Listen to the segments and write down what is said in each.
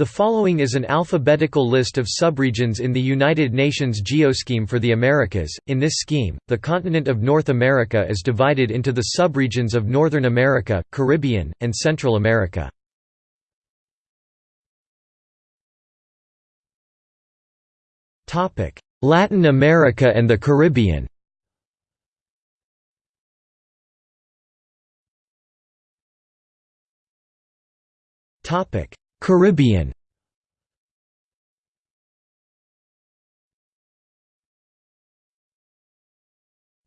The following is an alphabetical list of subregions in the United Nations Geoscheme for the Americas. In this scheme, the continent of North America is divided into the subregions of Northern America, Caribbean, and Central America. Topic: Latin America and the Caribbean. Topic: Caribbean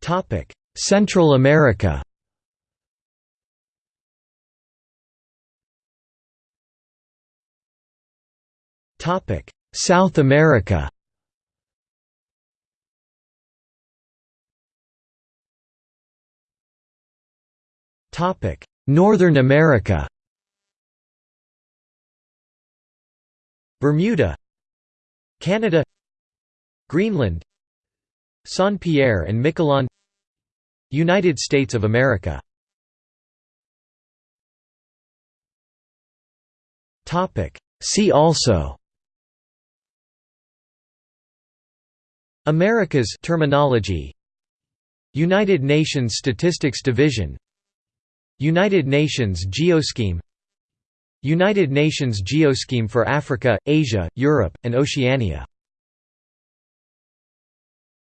Topic: Central America. Topic: South America. Topic: Northern America. Bermuda Canada Greenland Saint Pierre and Miquelon United States of America. See also Americas terminology. United Nations Statistics Division. United Nations Geoscheme United Nations Geoscheme for Africa, Asia, Europe, and Oceania